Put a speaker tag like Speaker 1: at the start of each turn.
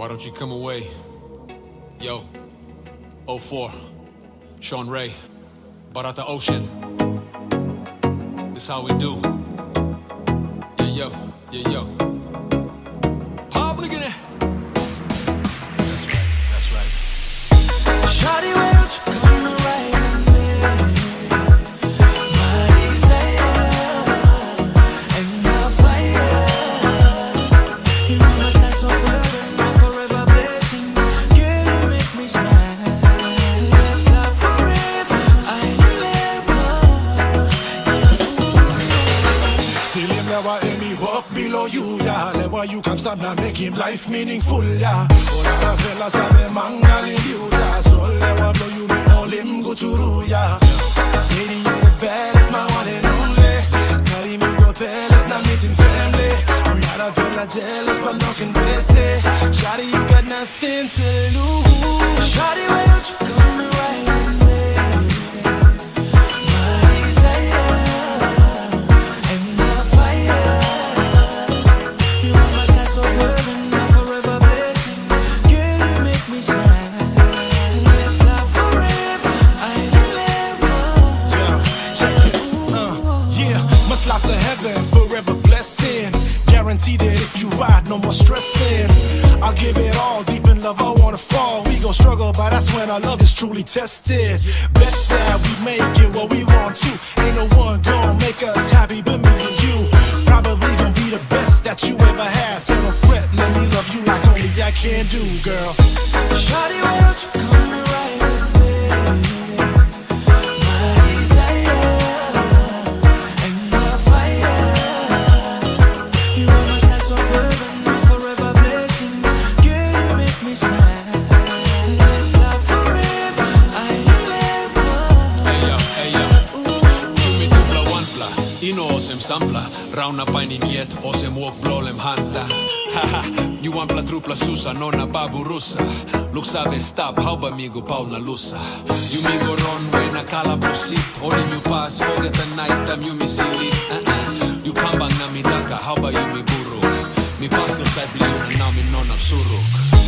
Speaker 1: Why don't you come away? Yo, 04, Sean Ray, Barata Ocean. This how we do. Yeah, yo, yeah, yo.
Speaker 2: Below you, yeah. Never you can't stop now make him life meaningful, yeah. All the fellas have a mangal in you, yeah. So never blow you, me all him go to yeah. Lady, you're the baddest, my one and only. Carry me go palace, not meeting family. I'm not a fella jealous, but no can Shawty, you got nothing to lose lots of heaven, forever blessing. Guarantee that if you ride, no more stressing. I'll give it all, deep in love, I wanna fall. We gon' struggle, but that's when our love is truly tested. Best that we make it what we want to. Ain't no one gon' make us happy but me and you. Probably gon' be the best that you ever had. So don't fret, let me love you like only I can do, girl.
Speaker 3: Shawty,
Speaker 1: ino osem sampla Rauna painin jet, osem walk blolem hanta Haha, ju one-pla trupla susa, nonna babu russa Luk save stop, hauba migo pauna lussa Ju migo ron, wena kala prosip Orin ju pas, fogeta naitam, ju mi silit uh-uh. Eh, ju eh. kambang na mi daka, hauba ju mi buruk. Mi pasla sa bliuna, na mi non absuruk